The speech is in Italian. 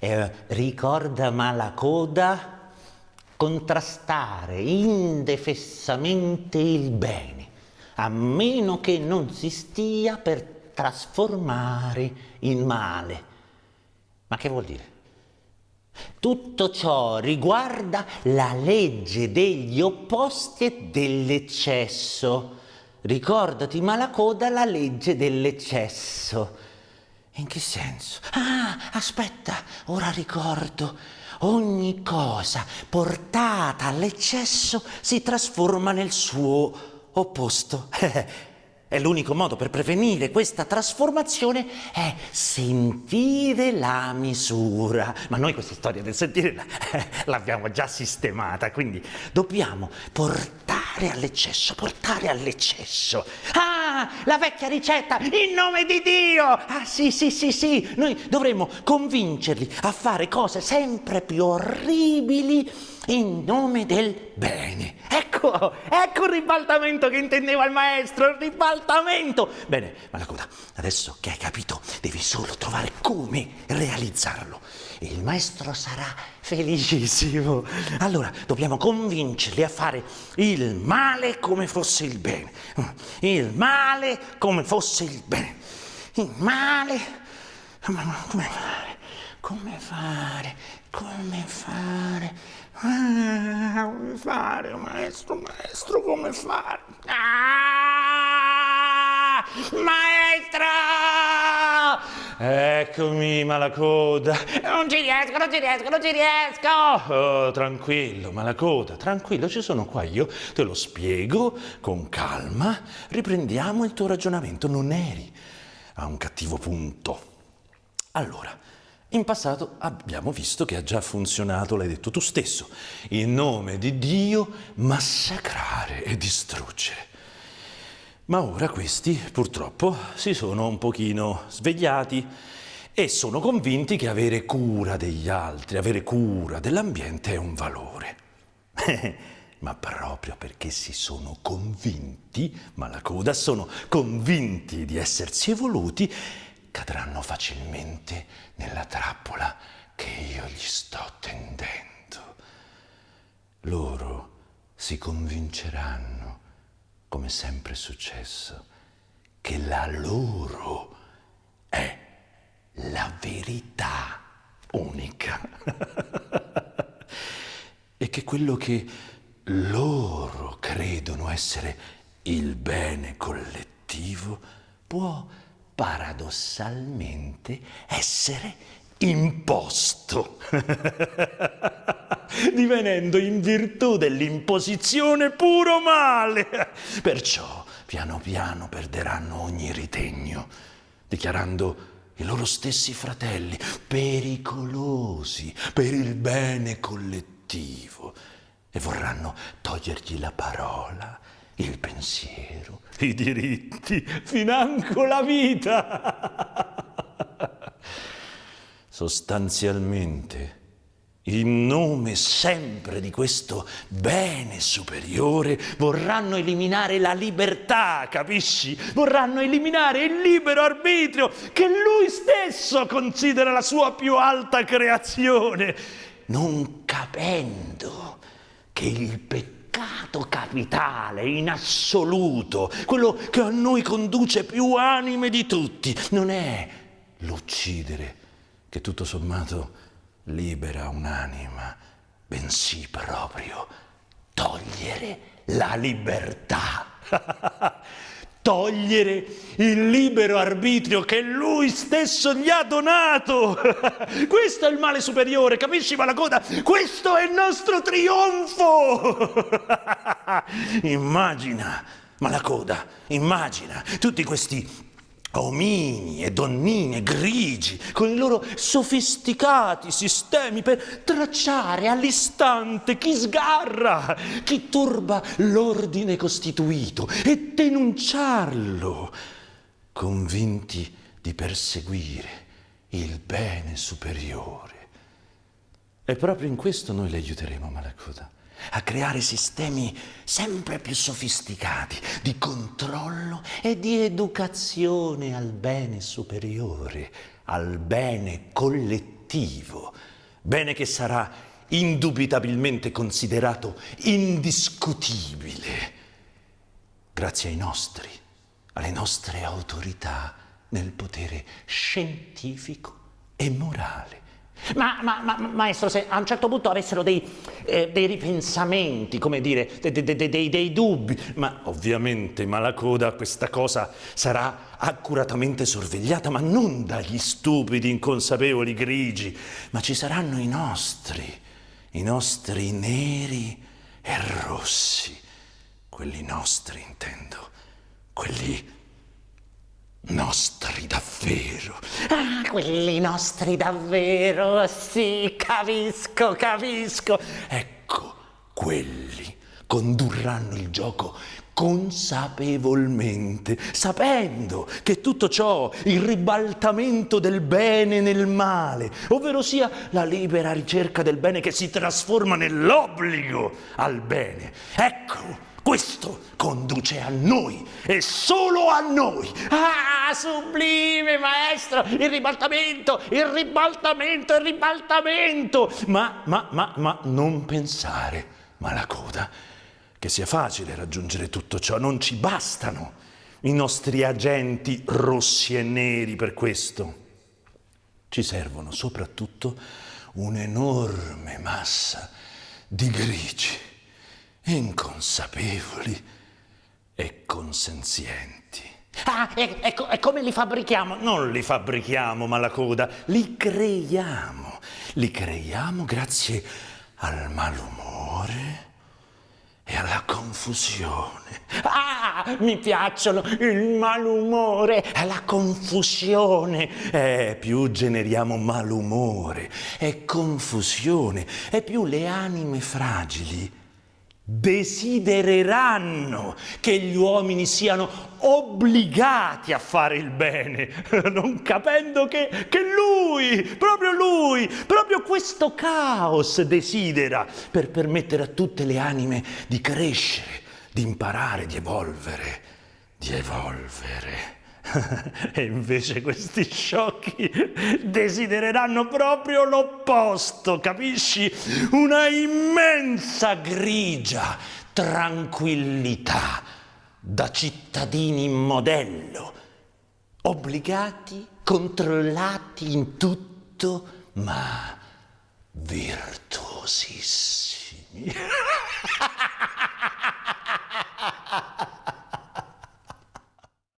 Eh, ricorda Malacoda contrastare indefessamente il bene, a meno che non si stia per trasformare il male. Ma che vuol dire? Tutto ciò riguarda la legge degli opposti e dell'eccesso. Ricordati, Malacoda, la legge dell'eccesso. In che senso? Ah, aspetta, ora ricordo. Ogni cosa portata all'eccesso si trasforma nel suo opposto. È l'unico modo per prevenire questa trasformazione è sentire la misura. Ma noi questa storia del sentire l'abbiamo già sistemata, quindi dobbiamo portare all'eccesso, portare all'eccesso. Ah, la vecchia ricetta, in nome di Dio! Ah sì, sì, sì, sì, noi dovremmo convincerli a fare cose sempre più orribili in nome del bene. Ecco, ecco il ribaltamento che intendeva il maestro, il ribaltamento. Bene, Malacoda, adesso che hai capito, devi solo trovare come realizzarlo. Il maestro sarà felicissimo. Allora, dobbiamo convincerli a fare il male come fosse il bene. Il male come fosse il bene. Il male... Come? Come fare? Come fare? Ah, come fare, maestro, maestro, come fare? Ah, maestro! Eccomi, malacoda. Non ci riesco, non ci riesco, non ci riesco. Oh, tranquillo, malacoda, tranquillo, ci sono qua io. Te lo spiego con calma. Riprendiamo il tuo ragionamento. Non eri a un cattivo punto. Allora, in passato abbiamo visto che ha già funzionato, l'hai detto tu stesso, in nome di Dio massacrare e distruggere. Ma ora questi purtroppo si sono un pochino svegliati e sono convinti che avere cura degli altri, avere cura dell'ambiente è un valore. Ma proprio perché si sono convinti, ma la coda sono convinti di essersi evoluti, cadranno facilmente nella trappola che io gli sto tendendo. Loro si convinceranno, come sempre è successo, che la loro è la verità unica e che quello che loro credono essere il bene collettivo può paradossalmente essere imposto, divenendo in virtù dell'imposizione puro male. Perciò piano piano perderanno ogni ritegno, dichiarando i loro stessi fratelli pericolosi per il bene collettivo e vorranno togliergli la parola il pensiero, i diritti, financo la vita. Sostanzialmente, in nome sempre di questo bene superiore, vorranno eliminare la libertà, capisci? Vorranno eliminare il libero arbitrio che lui stesso considera la sua più alta creazione, non capendo che il peccato peccato capitale, in assoluto, quello che a noi conduce più anime di tutti, non è l'uccidere che tutto sommato libera un'anima, bensì proprio togliere la libertà. togliere il libero arbitrio che lui stesso gli ha donato. Questo è il male superiore, capisci Malacoda? Questo è il nostro trionfo. immagina, Malacoda, immagina tutti questi omini e donnine grigi con i loro sofisticati sistemi per tracciare all'istante chi sgarra, chi turba l'ordine costituito e denunciarlo, convinti di perseguire il bene superiore. E proprio in questo noi le aiuteremo, Malacoda a creare sistemi sempre più sofisticati di controllo e di educazione al bene superiore, al bene collettivo, bene che sarà indubitabilmente considerato indiscutibile grazie ai nostri, alle nostre autorità nel potere scientifico e morale. Ma, ma, ma, maestro, se a un certo punto avessero dei, eh, dei ripensamenti, come dire, de, de, de, dei, dei, dubbi, ma ovviamente Malacoda questa cosa sarà accuratamente sorvegliata, ma non dagli stupidi inconsapevoli grigi, ma ci saranno i nostri, i nostri neri e rossi, quelli nostri intendo, quelli nostri davvero. Ah, quelli nostri davvero, sì, capisco, capisco. Ecco, quelli condurranno il gioco consapevolmente, sapendo che tutto ciò, il ribaltamento del bene nel male, ovvero sia la libera ricerca del bene che si trasforma nell'obbligo al bene. Ecco, questo conduce a noi e solo a noi. Ah, sublime maestro, il ribaltamento, il ribaltamento, il ribaltamento. Ma, ma, ma, ma non pensare, Malacoda, che sia facile raggiungere tutto ciò. Non ci bastano i nostri agenti rossi e neri per questo. Ci servono soprattutto un'enorme massa di grigi inconsapevoli e consenzienti. Ah, e, e, e, come li fabbrichiamo? Non li fabbrichiamo, Malacoda, li creiamo. Li creiamo grazie al malumore e alla confusione. Ah, mi piacciono il malumore e la confusione. Eh, più generiamo malumore e confusione, e più le anime fragili desidereranno che gli uomini siano obbligati a fare il bene, non capendo che, che, lui, proprio lui, proprio questo caos desidera per permettere a tutte le anime di crescere, di imparare, di evolvere, di evolvere. e invece questi sciocchi desidereranno proprio l'opposto, capisci? Una immensa grigia tranquillità da cittadini modello, obbligati, controllati in tutto, ma virtuosissimi.